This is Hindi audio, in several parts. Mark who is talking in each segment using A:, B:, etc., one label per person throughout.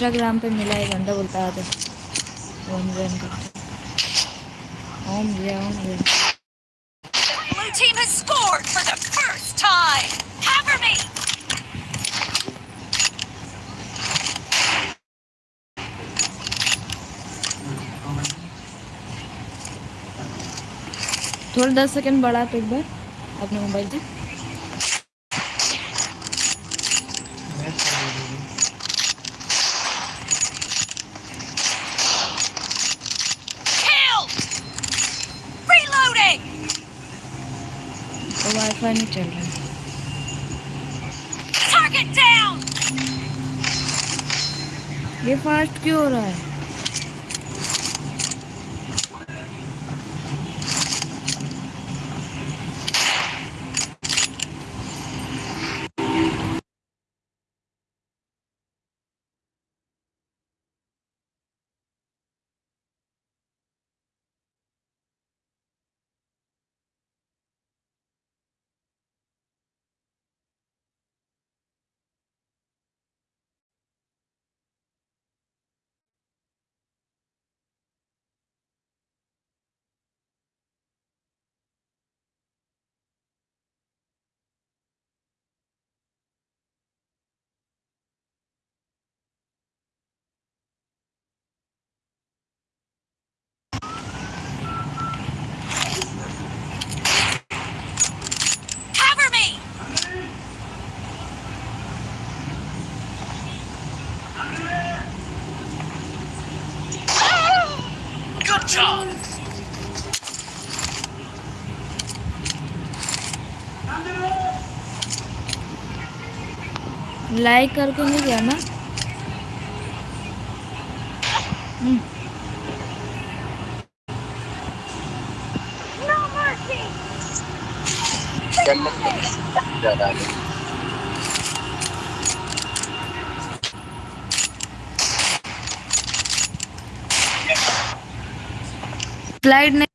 A: इंस्टाग्राम पे मिला है बंदा बोलता है ओम ओम भैया
B: Blue team has scored for the first time! Cover me!
A: थोड़ा दस सेकंड बढ़ा तो एक बार अपने मोबाइल से
B: Kill! Reloading!
A: तो वाईफाई नहीं चल रहा है
B: Target down!
A: ये फास्ट क्यों हो रहा है
B: Cover me!
C: Good job.
A: Like करके नहीं गया ना
B: No mercy!
A: स्लाइड नहीं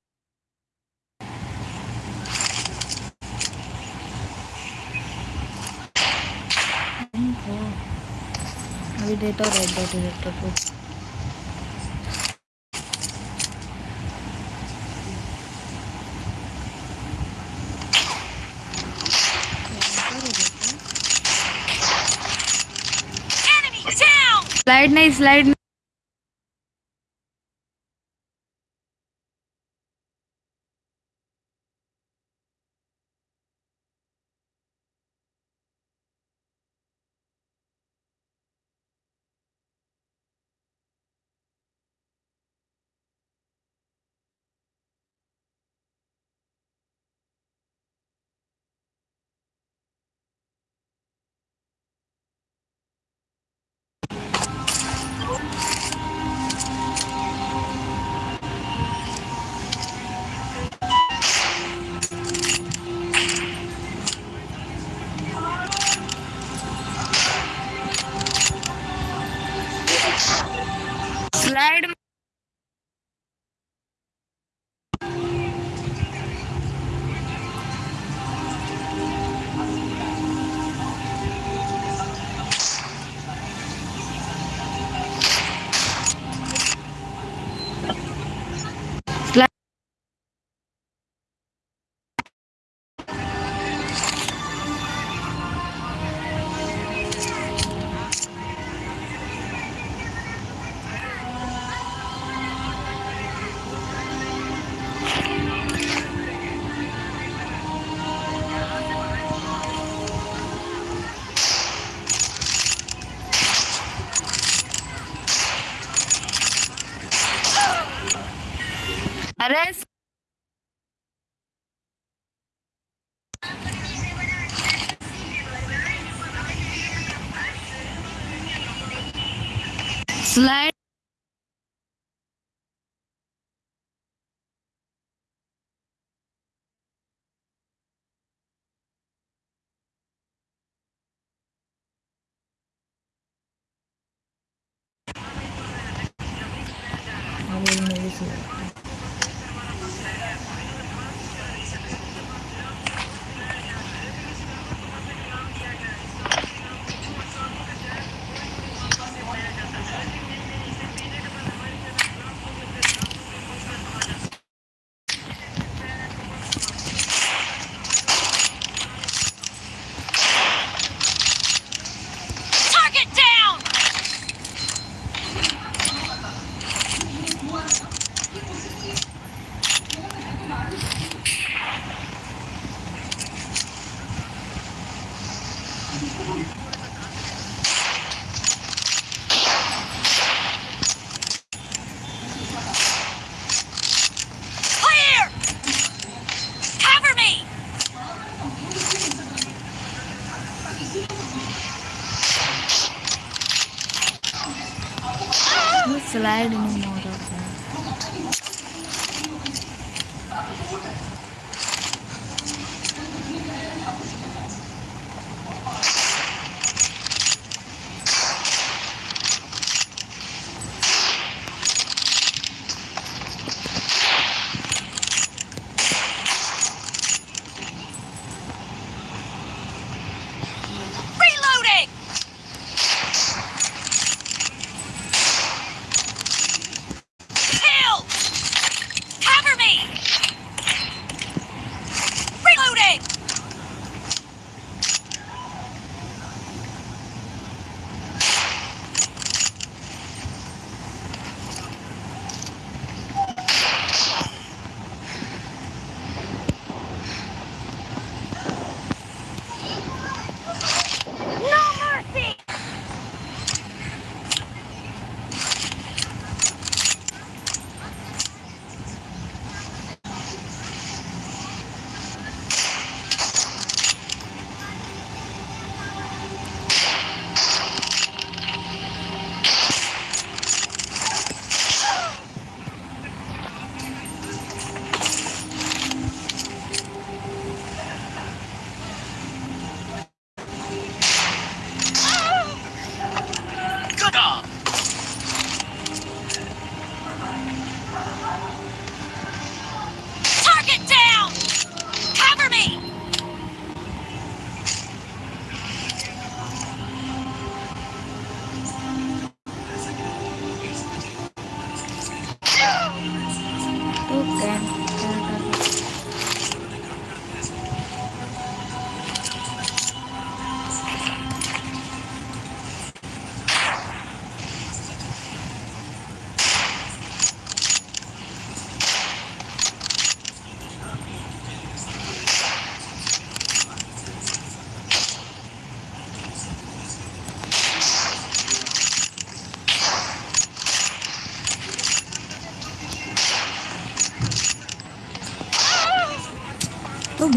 A: देता हूँ रेड डॉट इरेक्टर को स्लाइड नहीं स्लाइड नहीं listening.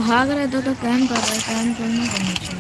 A: भाग रहे थे तो कैम कर रहे कैम क्यों नहीं करना चाहिए?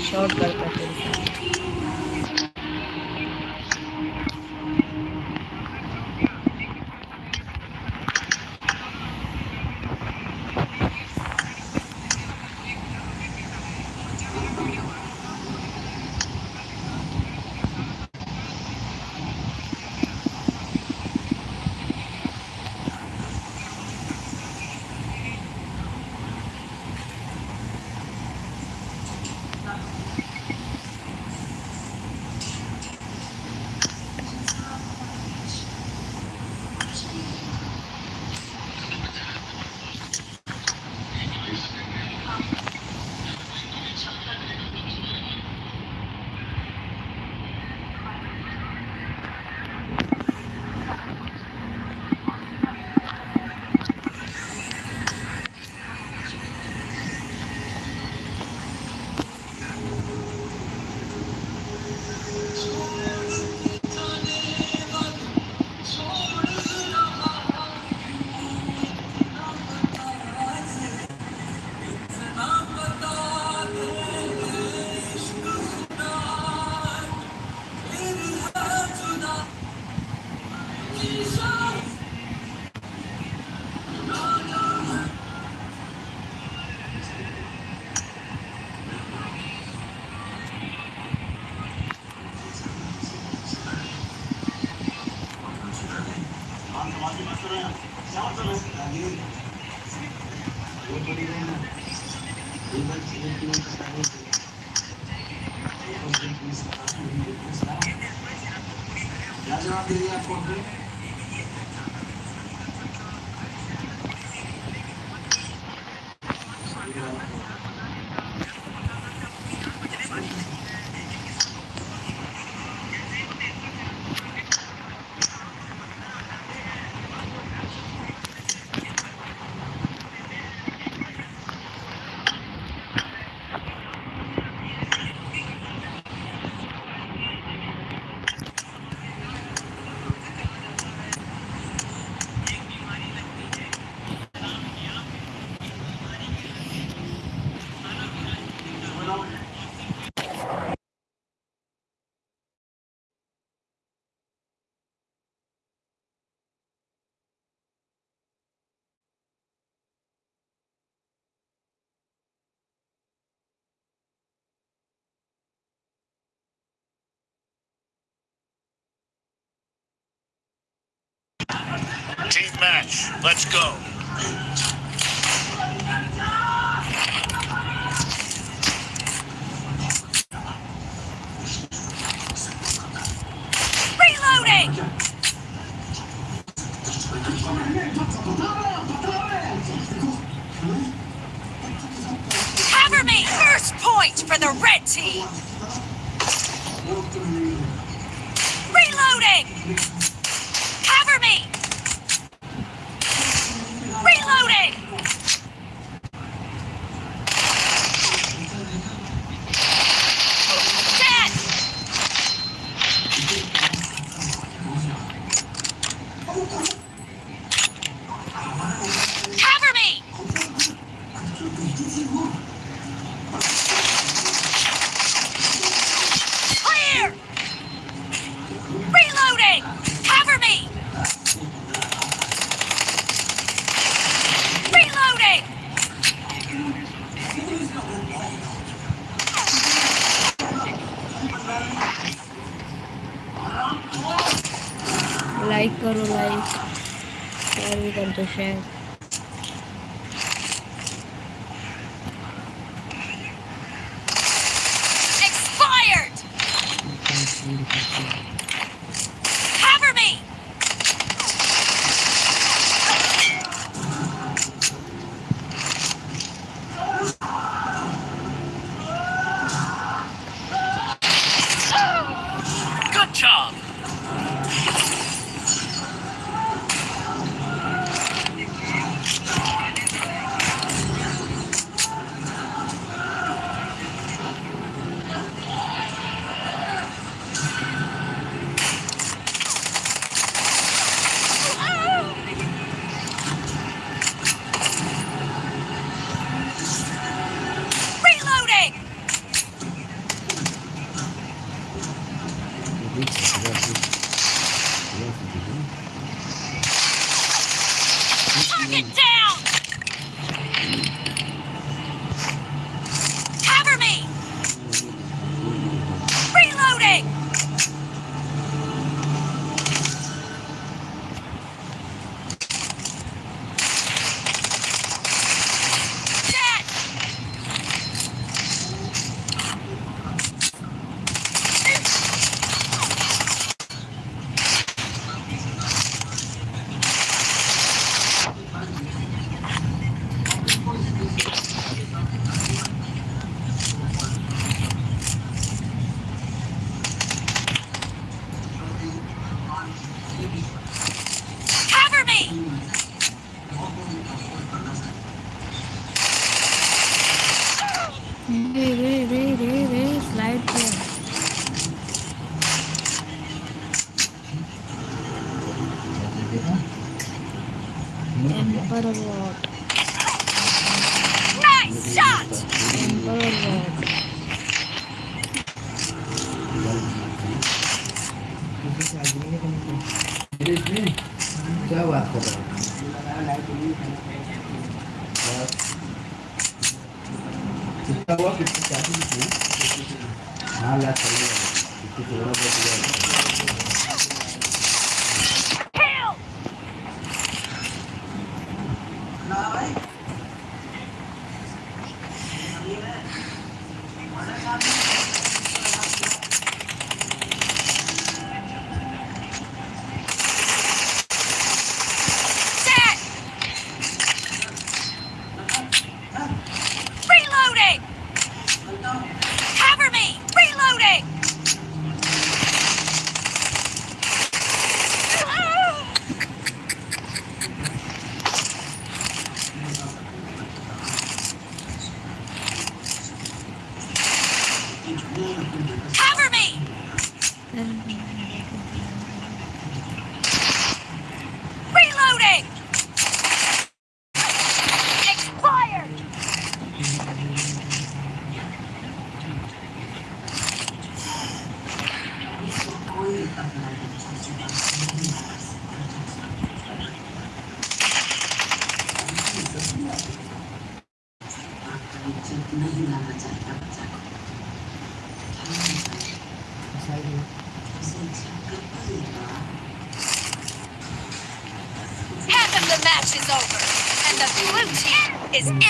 A: शॉर्ट कर Thank
B: you. match. Let's go.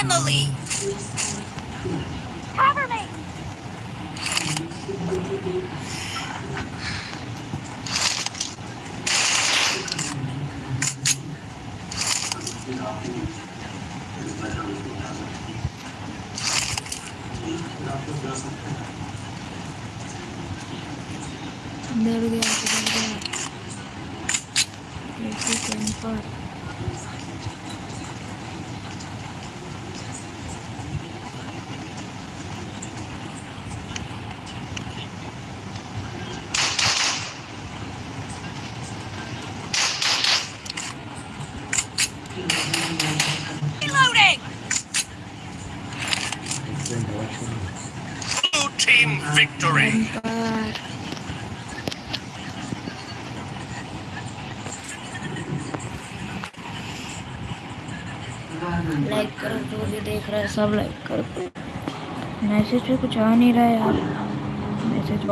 A: Family. सब लाइक कर मैसेज पे कुछ आ नहीं रहा है यार। मैसेज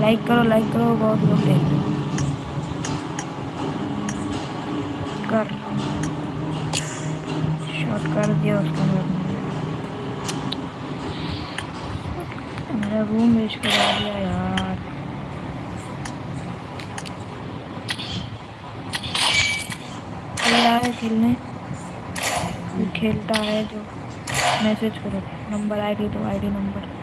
A: लाइक करो लाइक करो, बहुत लोग देख खेलता है जो मैसेज करो नंबर आईडी दो आईडी नंबर।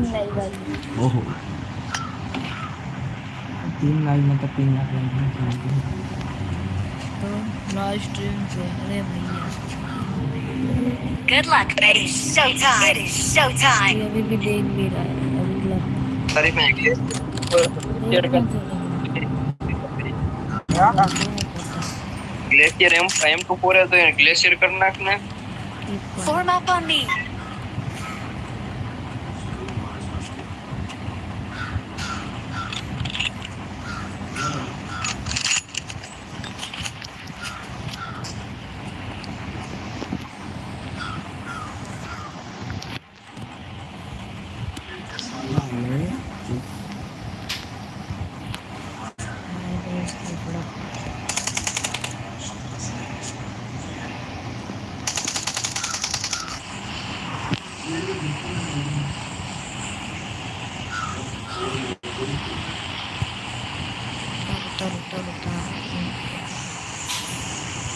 A: नहीं भाई
D: ओहो। तीन तो लाख मतलब तीन लाख।
A: तो लास्ट ट्रेन से अरे भैया।
E: Good luck, baby. Showtime. It showtime.
A: अभी भी देख भी रहा है अभी लग
F: अरे मैं ये
E: Form up on me.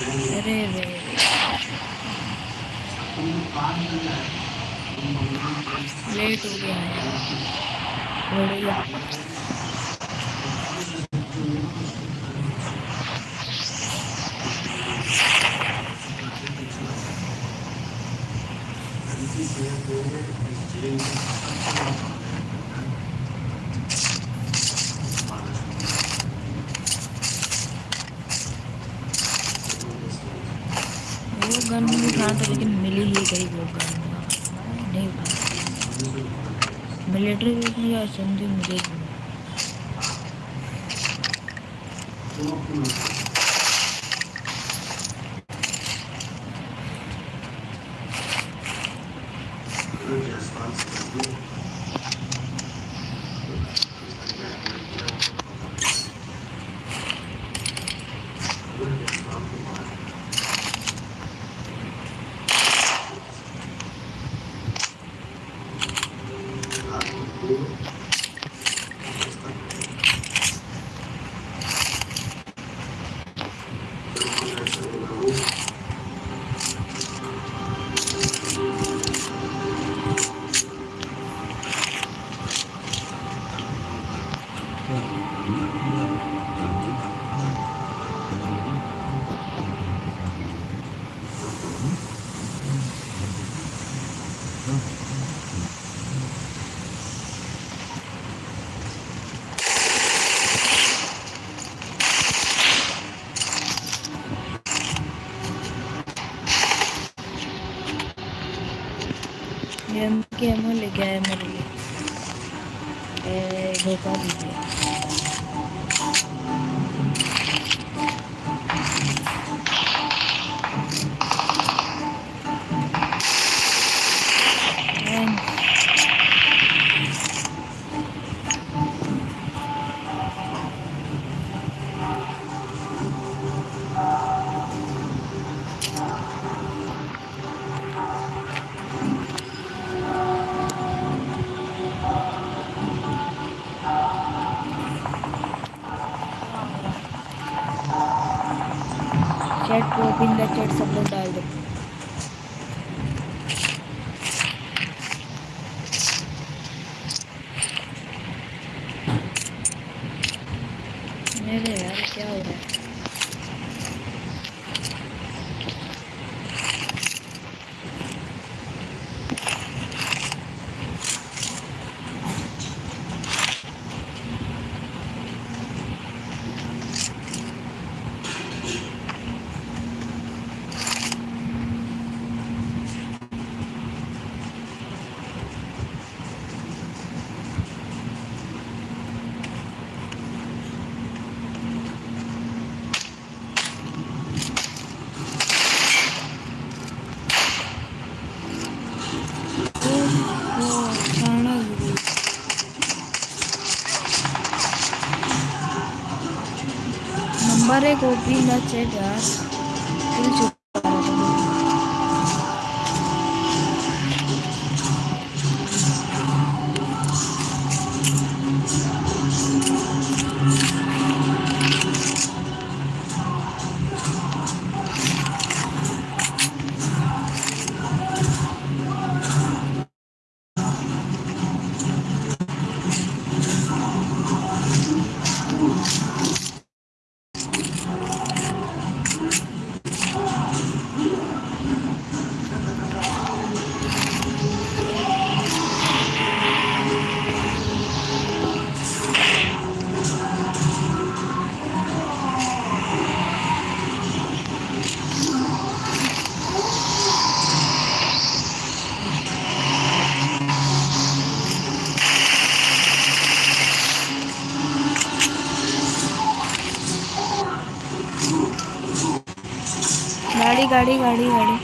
A: अरे रे। लेट हो गया। है 宋代的。नंबर एक ओपी गाड़ी गाड़ी गाड़ी।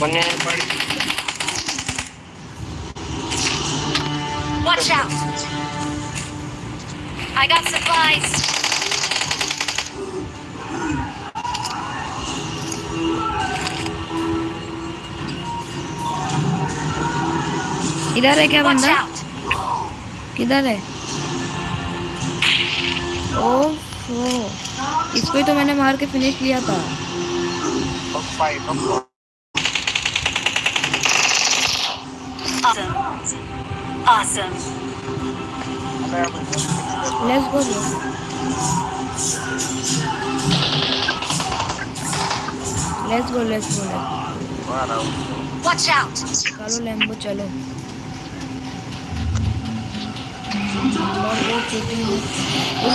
A: One
F: man party.
E: Watch out! I got supplies.
A: इधर है क्या बंदा किधर है ओ इसको ही तो मैंने मार के फिनिश किया था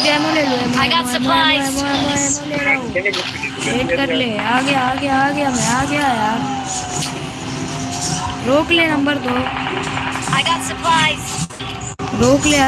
A: ammo
E: I got
A: ammo, ammo,
E: supplies.
A: Ammo, ammo, ammo ले रहा हूँ. वेट कर ले. आ गया आ गया आ गया मैं आ गया यार. रोक ले नंबर दो.
E: I got supplies.
A: रोक ले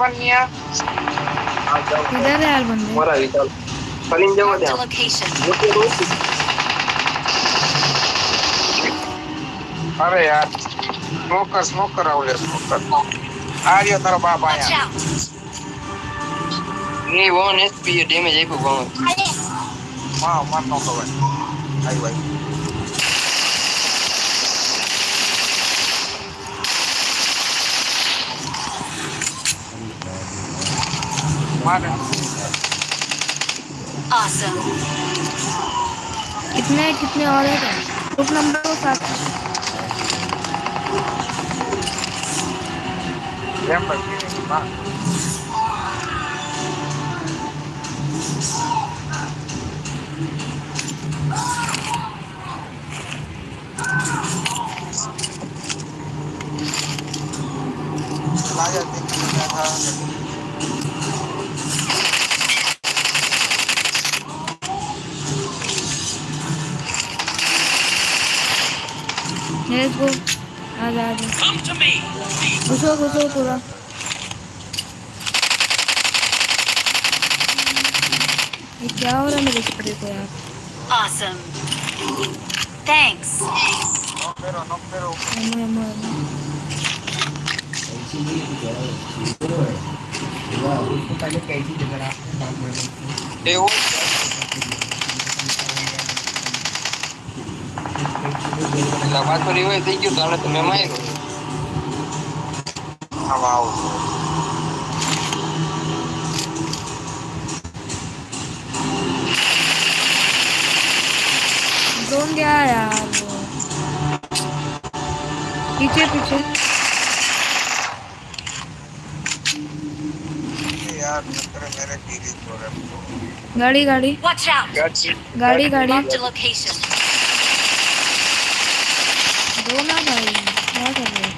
F: अपन मियाँ
A: इधर है यार बंदे।
F: मरा भी चल।
E: फलिंग जाओ।
F: दे
E: अरे
F: यार स्मोक
G: कर स्मोक कर राहुल स्मोक कर आ रही हो तेरा बाप आया
E: नहीं
F: वो नेक्स्ट पे डैमेज आई को गाऊं
G: हाँ। मार नो कवर आई भाई। मार
E: Awesome.
A: कितने कितने और है क्या ग्रुप नंबर दो साथ
G: गेम पर मार लाया देखिए था
A: घुसो घुसो पूरा ये क्या हो रहा है मेरे स्प्रे को यार
E: Awesome. Thanks.
G: No pero no pero
A: ammo ammo ammo
D: ऐसी नहीं कुछ और है वाह उसको पहले कैसी जगह आपने काम में
F: એવું એટલે પાછળ હોય થઈ ગયું તાણે તમે માર્યો
G: आओ
A: ड्रोन गया यार पीछे पीछे।
G: यार मेरे छोड़े
A: गाड़ी गाड़ी।
E: Watch out!
F: ગાડી
A: गाड़ी गाड़ी
E: Marked a location.
A: दो ना भाई क्या कर रहे हो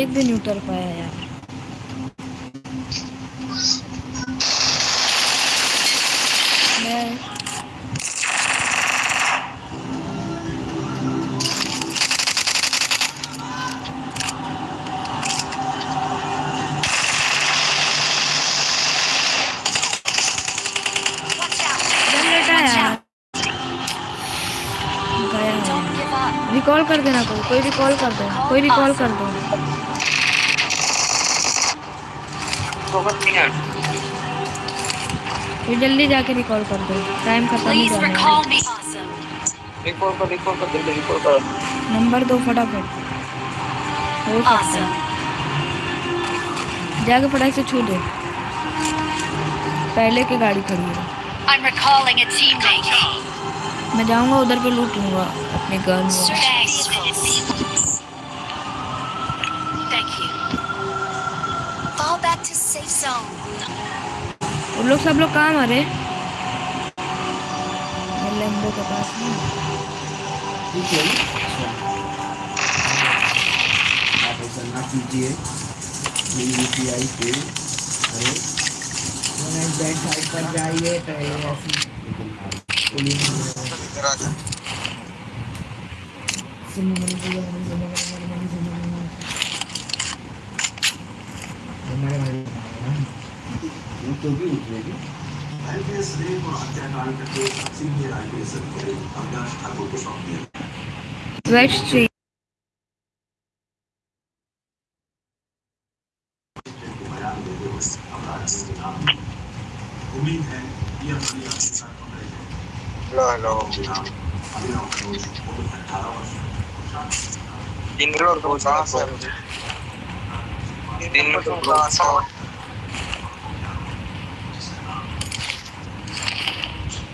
A: एक भी नहीं उतर पाया यार मैं. रिकॉल कर देना कोई कोई रिकॉल कर दो, कोई रिकॉल कर दो जल्दी जाके रिकॉल कर दो। टाइम खत्म हो
E: गया
F: रिकॉल कर रिकॉल कर जल्दी रिकॉल कर।
A: नंबर दो फटाफट। हो सकता है। जाके फटाक से छू दे। पहले की गाड़ी खड़ी है। मैं जाऊँगा उधर पे लूट लूँगा। अपने
E: gun back to safe zone.
A: वो लोग सब लोग कहाँ मरे? लेम्बो के पास नहीं
D: ठीक है अच्छा आप ऐसा ना कीजिए उद्योगी उठेगी आईपीएस रेप और हत्याकांड का सीनियर आईपीएस अधिकारी अविनाश ठाकुर
G: को
D: सौंप दिया। उम्मीद है
A: ये अपनी
G: आपके साथ
F: पकड़े
G: थे इंद्रोर को
F: साहस है।
G: मुझे इंद्रोर को साहस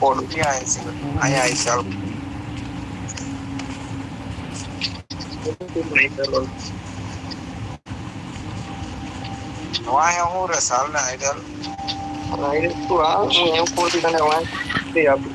F: por mí ayah ese, allá es algo. No hay
G: un resal, no hay del.
D: No hay del tu lado, no hay un portito, no
G: hay un. Sí, ya, pues,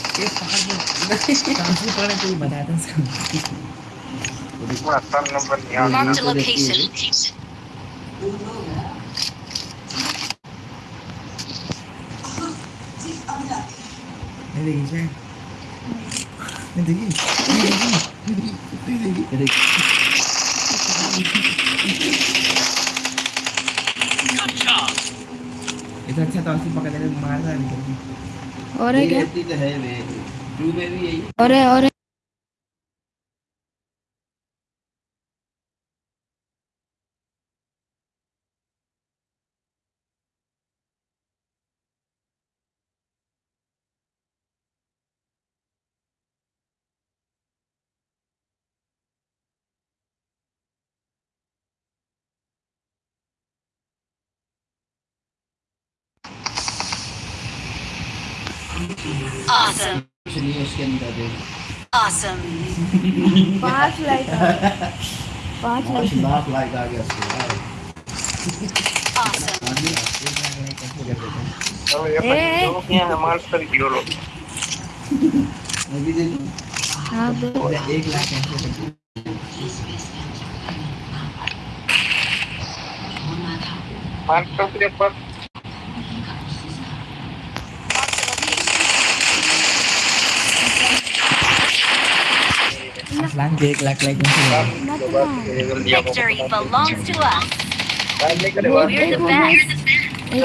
E: Marked a
D: तो देखिए।
E: location.
D: नहीं देखी क्या नहीं देखी नहीं देखी नहीं देखी नहीं देखी इतना अच्छा तो असली
A: और है क्या?
D: और है
A: और है। और है
E: Awesome.
D: चलिए उसके अंदर देख
E: Awesome.
A: पाँच लाइक पाँच लाइक
D: लाख लाइक आ गया उसको
E: Awesome.
D: है?
A: ए।
F: किया है मास्टर की लो
D: मैं
A: हाँ दो
D: एक लाख कैसे कर देता
F: के पास
D: के एक लाख लाइक कर है?
E: Victory belongs to us.
F: करे
E: We're the best.
G: है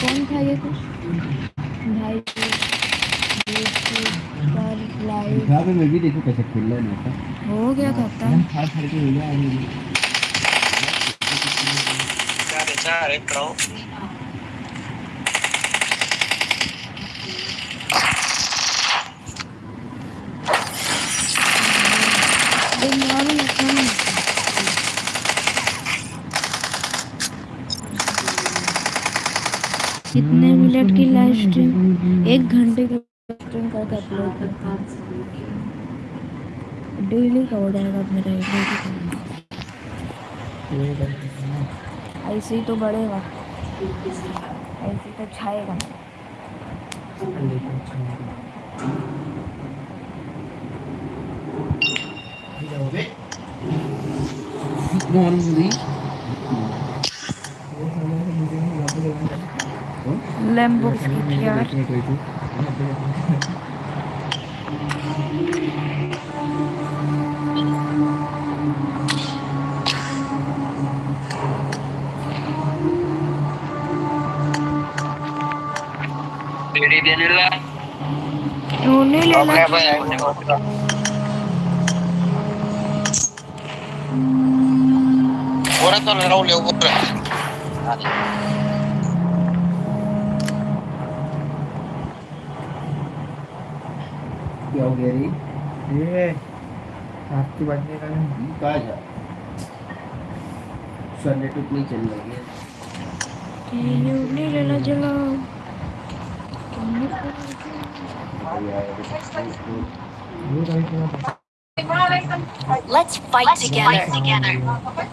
A: कौन था ये कुछ भाई लाइव
D: यहाँ पे मैं भी देखूँ कैसे खुल रहा है पास।
A: हो गया खाता
D: एकदम फाड़ फाड़ के हो गया है।
F: चार है, चार एक कराओ
A: कितने मिनट की लाइव स्ट्रीम एक घंटे की स्ट्रीम करके अपलोड करता हूँ। डेली का हो जाएगा मेरा ऐसे ही तो बढ़ेगा। ऐसे ही तो छाएगा।
D: normally.
F: Lamborghini
A: PR. Diri
F: dia
A: nila.
F: Nuni nila. Okay,
G: बोरा तो राहुल है ऊपर
D: क्या हो गया रे
H: ये आपकी बजने का नहीं
D: कहाँ जा सर नेटवर्क नहीं चल रहा है
A: उन्हें
H: ये कहीं की ना
E: Let's fight together.
G: ना बॉस की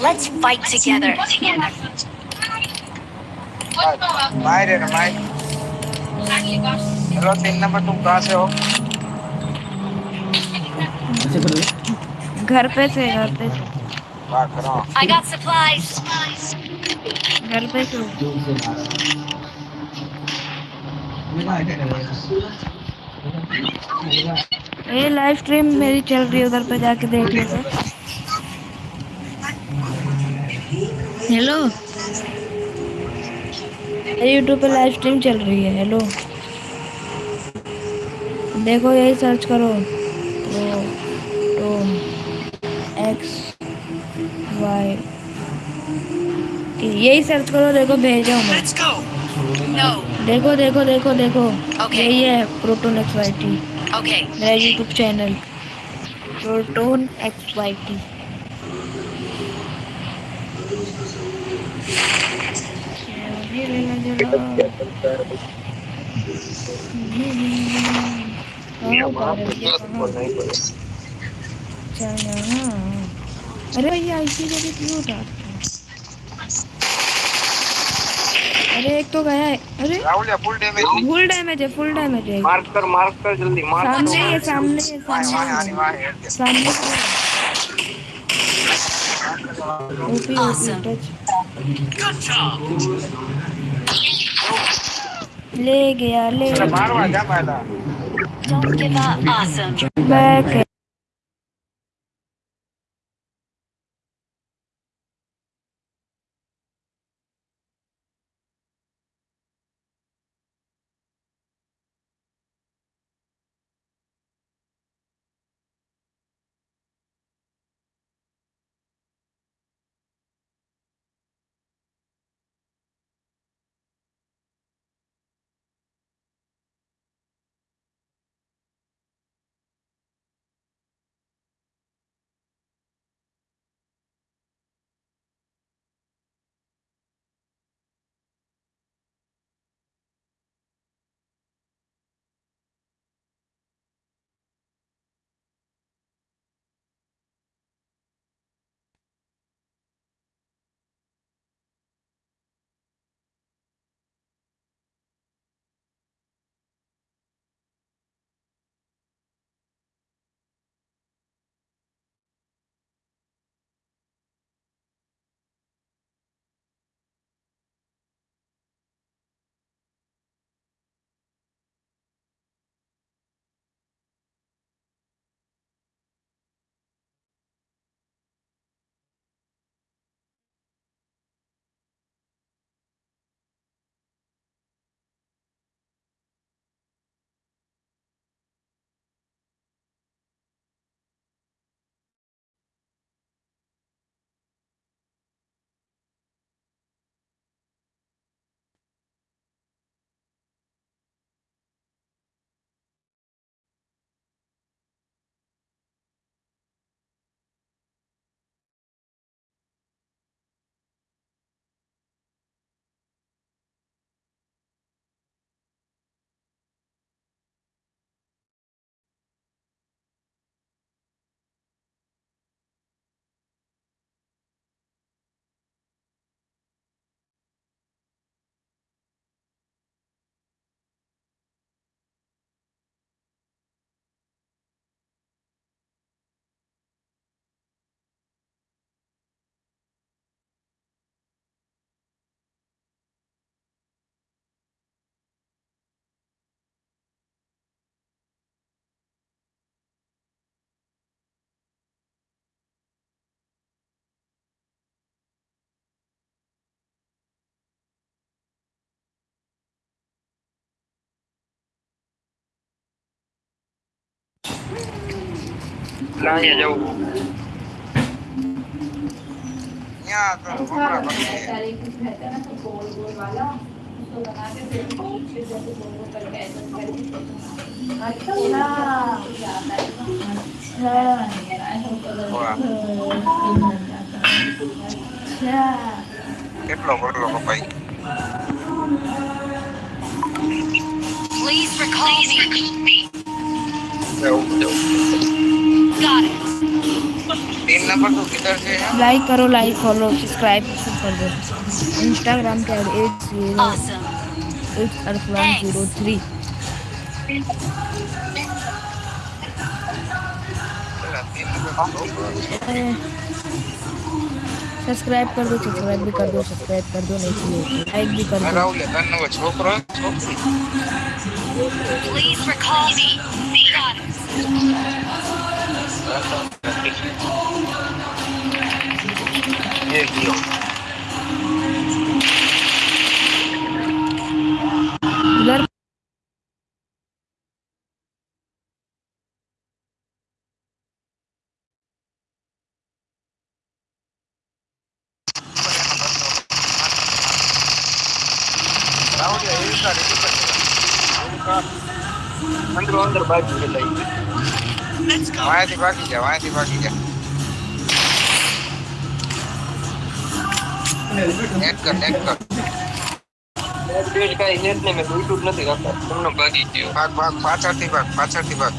E: Let's fight together.
G: मारे ना मारे हेलो तीन नंबर तुम कहाँ से हो?
D: ऐसे करो
A: घर पे से घर पे से
G: बात करो।
E: I got supplies.
A: घर पे से
D: ज़ोर से मारा
A: ये लाइव स्ट्रीम मेरी चल रही है उधर पे जाके देख लेते हेलो यूट्यूब पे लाइव स्ट्रीम चल रही है हेलो देखो यही सर्च करो। तो तो एक्स वाई यही सर्च करो देखो भेजा हूँ मैं
E: No.
A: देखो देखो देखो देखो।
E: Okay.
A: यही है proton X Y T
E: Okay.
A: मेरा YouTube channel proton X Y T अरे भैया ऐसी जगह क्यों उठाते हो? अरे एक तो गया है। अरे।
G: Rahul full damage
A: full damage है फुल डैमेज है।
F: मार्क कर मार्क कर जल्दी मार्क
A: सामने ही है सामने है।
G: वाह आने
A: सामने
G: है।
A: सामने ओपी ओपी टच
B: job.
A: ले गया ले
G: अरे मारवा जा पहला।
E: Give Đang nhà
A: du. Nha,
F: tôi không là
G: con gì. Tiếp lộ con lộ con bay.
E: Please recall me. Đâu, đâu.
G: तीन नंबर तो किधर से है?
A: लाइक करो लाइक फॉलो सब्सक्राइब सब कर दो। इंस्टाग्राम के आई एट ज़ीरो. एट अरफलान ज़ीरो थ्री। सब्सक्राइब कर दो सब्सक्राइब भी कर दो सब्सक्राइब कर दो नहीं तो लाइक भी कर
G: मैं
A: दो।
G: राहुल है तन ये कियो इधर अंदर
F: अंदर बाइक चलाई લઈ
G: वहाँ से बाकी जा वहाँ से बाकी जा नेट कर नेट कर
F: બેટ કાંઈ નેટ ને મેં જોઈતું જ નથી કાકા તમને ભાગી ગયો
G: भाग भाग પાછળથી ભાગ પાછળથી ભાગ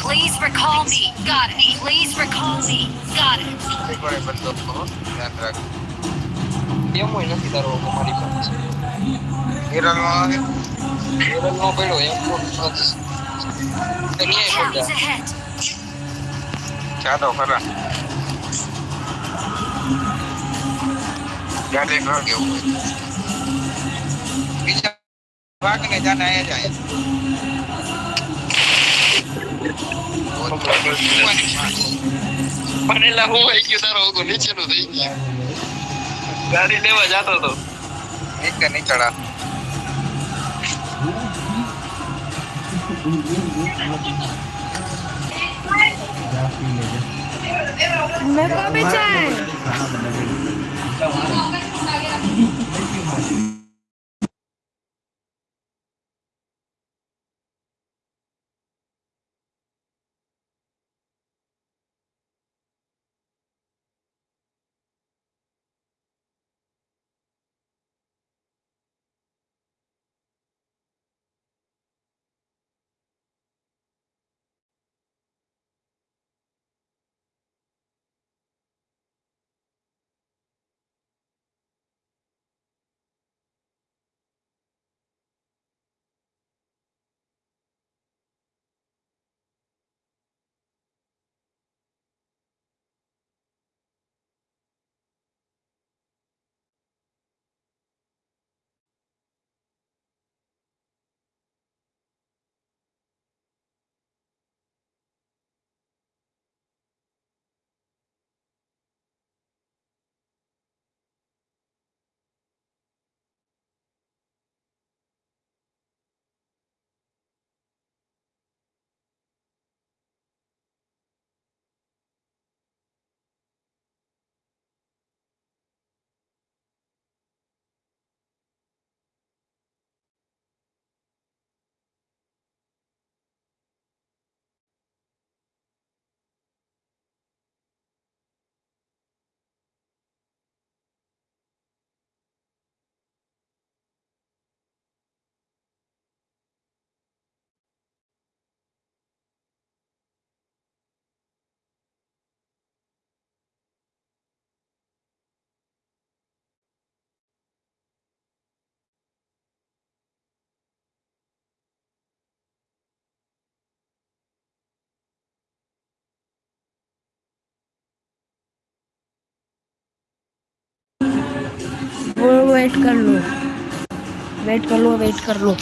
E: Please recall me. Got it. Please recall me. Got it.
G: એકવાર એ બદલો કરો ધ્યાન રાખ
F: એમ હોય નથી તારો મારી પાસે
G: હિરલમાં આવે
F: એરલ નો પડ્યો એમ તો ક્યાંય
E: Enemies
F: પડ્યા
E: ahead.
G: જાદો ખરા જાડે ઘર કેવું હોય બીજા ભાગ ને જાને આયા જાય
F: બનેલા હું આવી ગયો તારો ઓગો નીચેનો થઈ ગયો ગાડી લેવા જતો હતો
G: એક કે નીકળા
A: मेरे को भी चाहिए वेट कर लो। वेट कर लो वेट कर लो।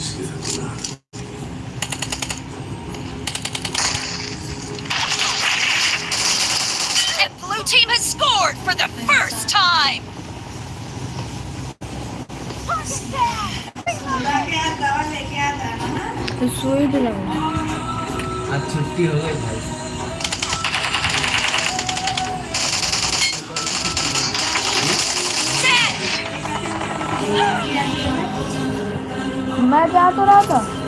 B: Blue team has scored for the first time.
E: मैं पे तो रहा था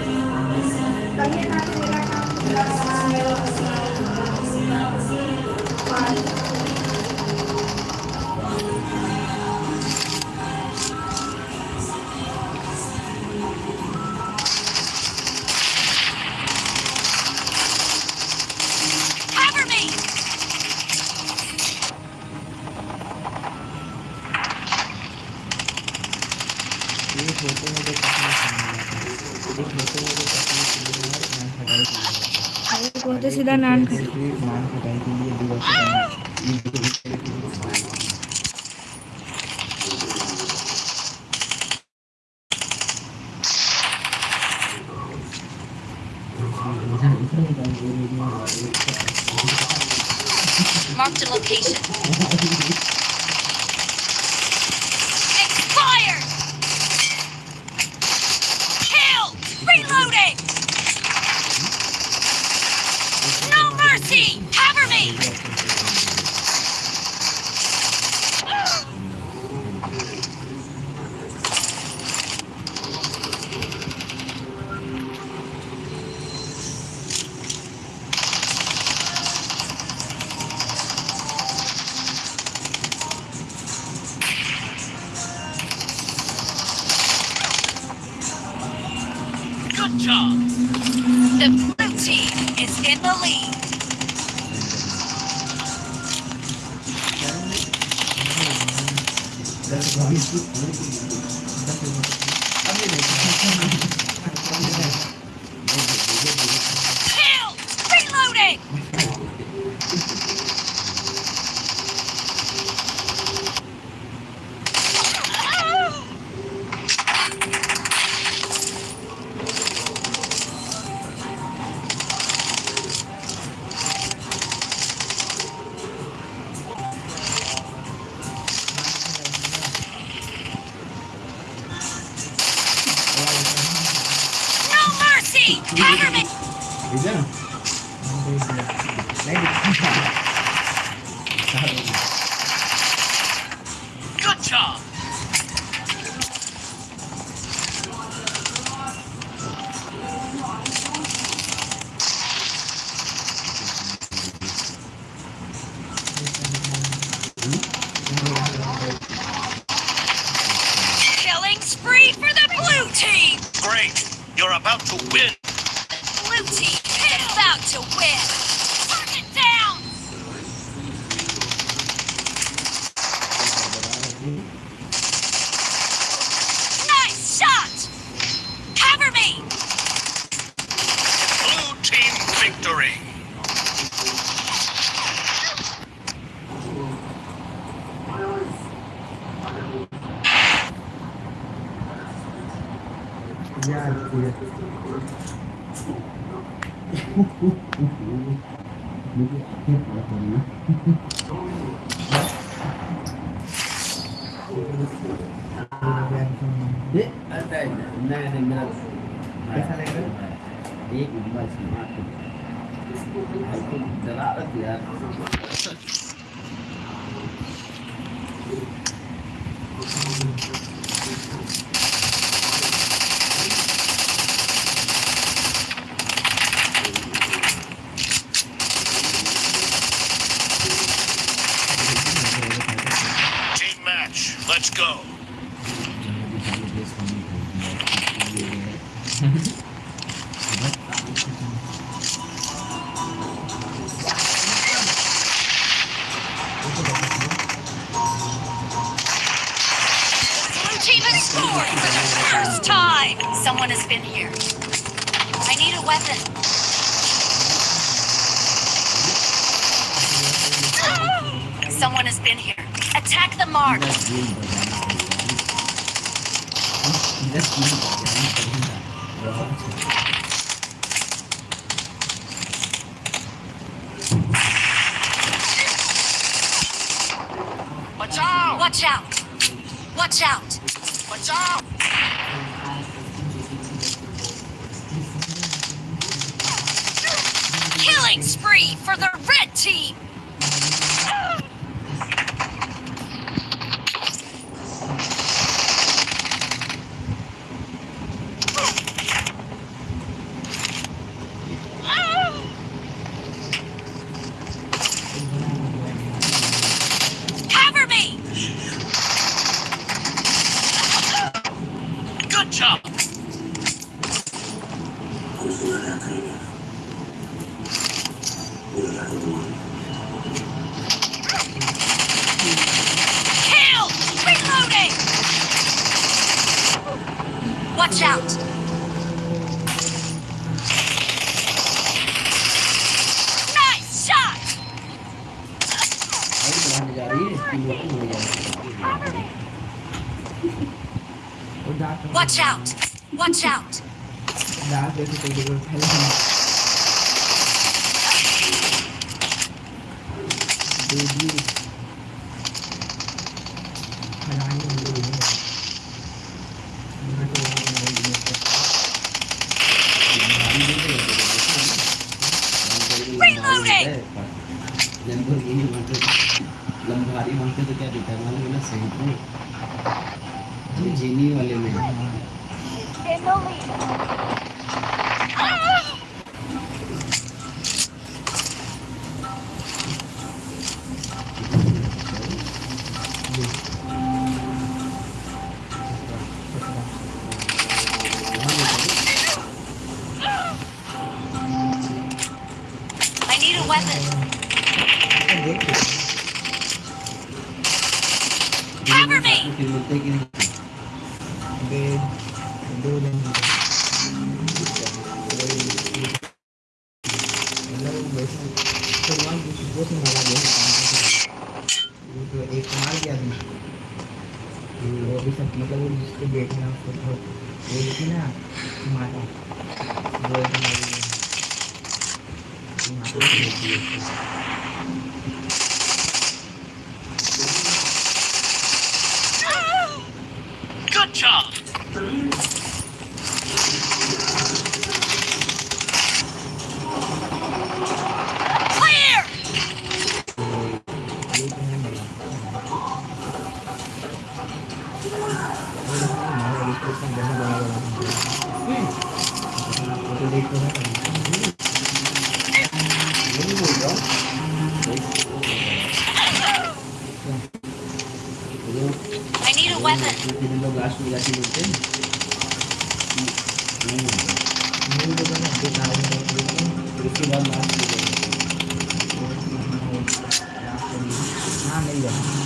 I: नहीं
D: जाना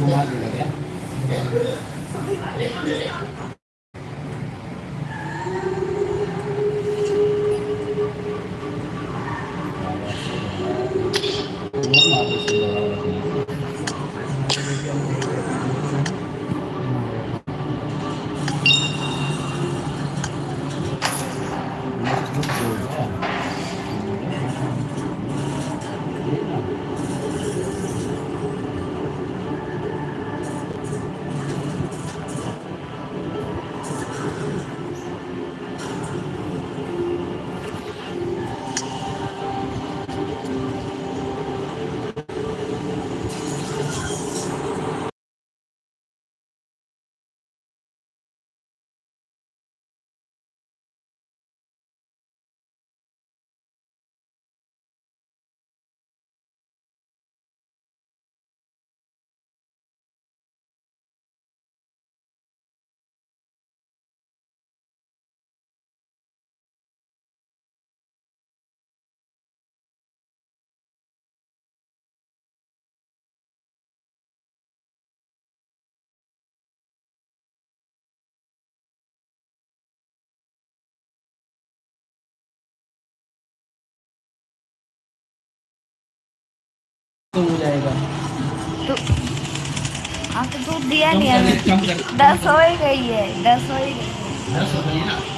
H: ये हो
D: जाएगा।
H: तो
D: हाँ
H: तो
A: दूध दिया हमें दस हो ही गई है दस हो ही गई।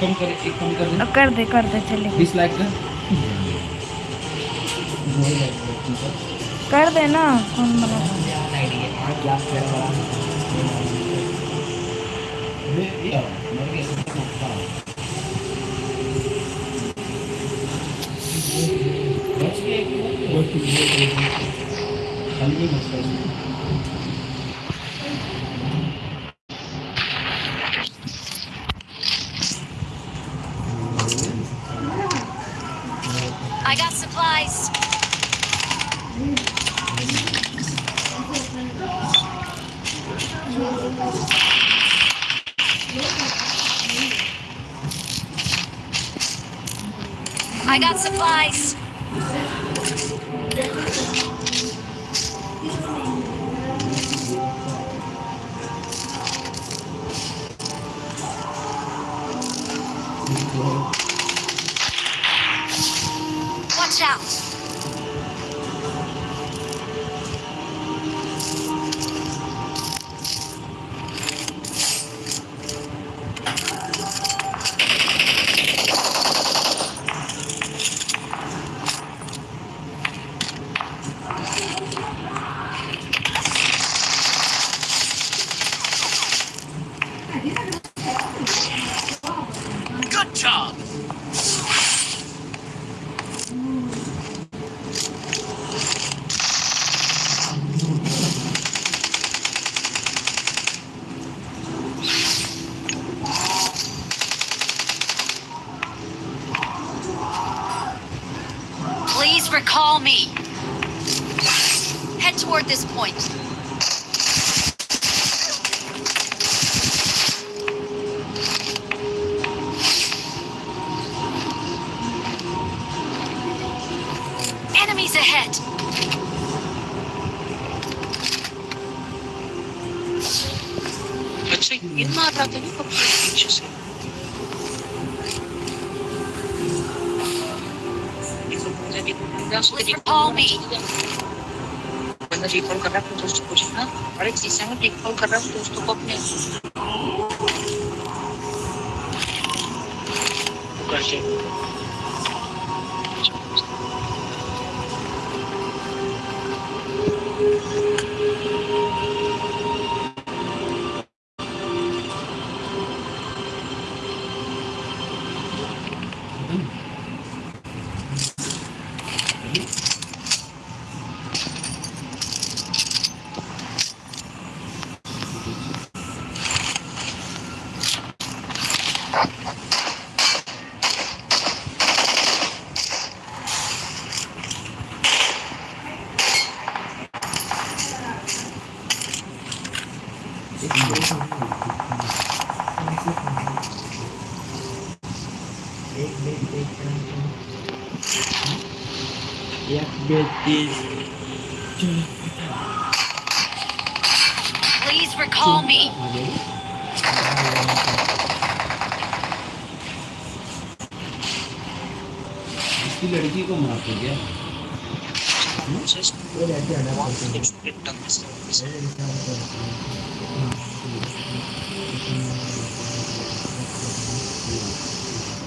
E: कम कर
A: दे। कर दे चले।
E: बीस लाख का?
A: कर दे ना कौन बना?
B: I got supplies. I got supplies. Please recall me.
D: इसकी लड़की को मारते क्या
E: Just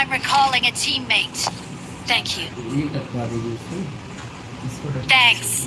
E: I'm recalling a teammate. Thank you. Thanks.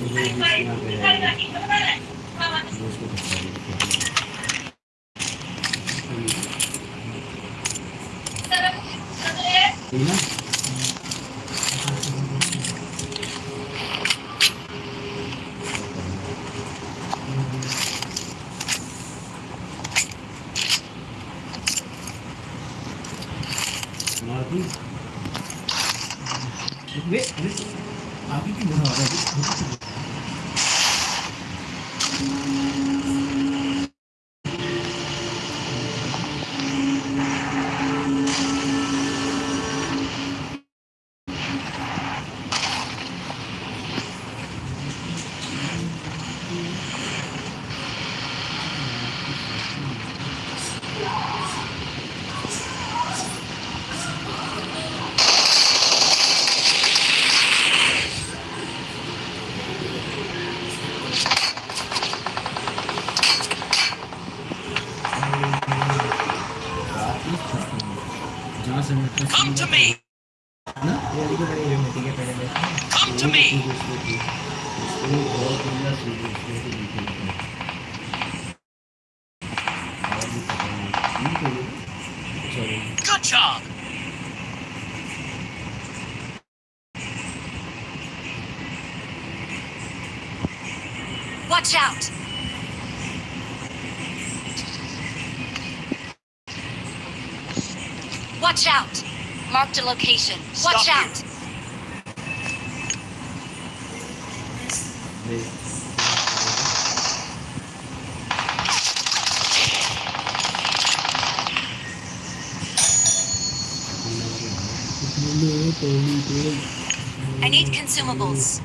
E: Watch out! Watch out! Marked a location.
B: Stop Watch
E: out! I need consumables.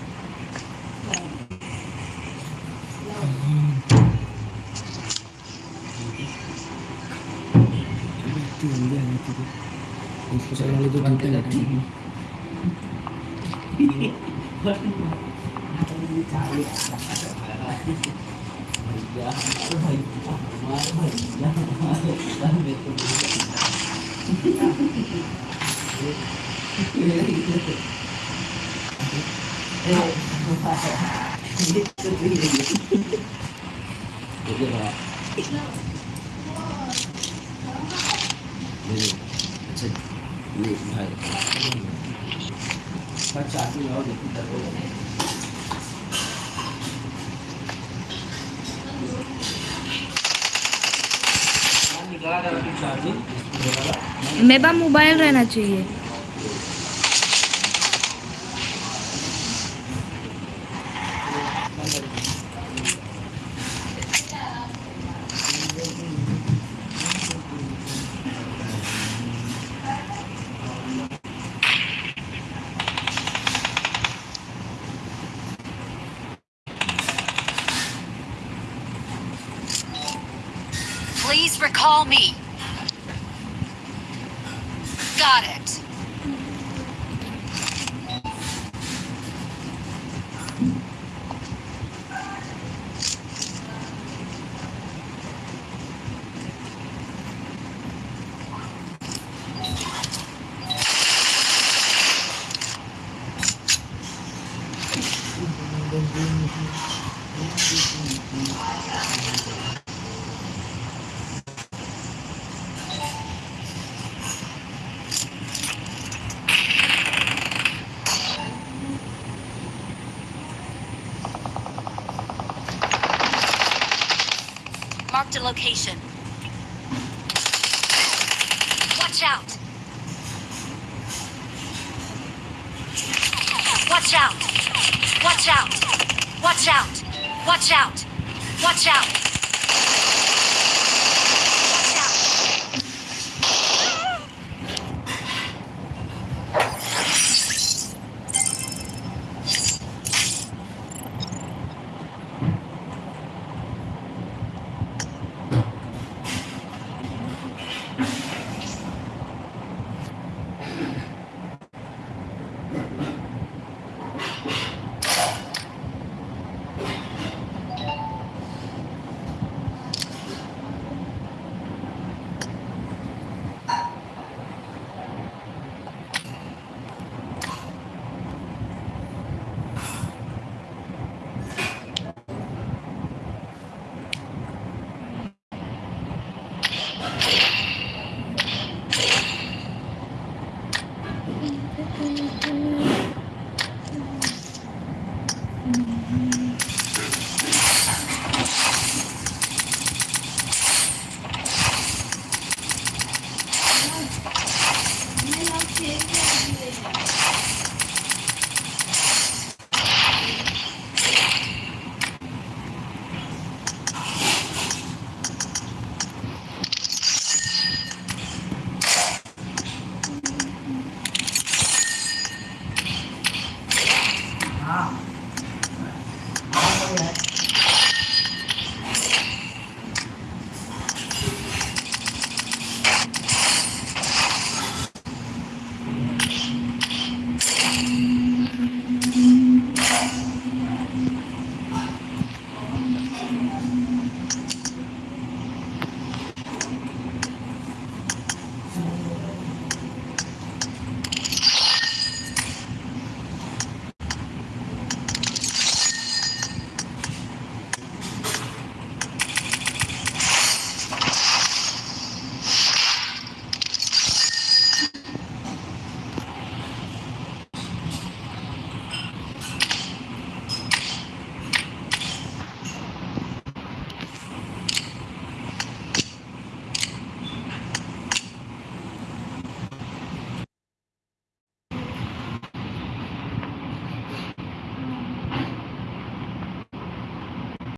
D: पास मोबाइल रहना चाहिए।
B: Watch out. Watch out. Watch out. Watch out. Watch out.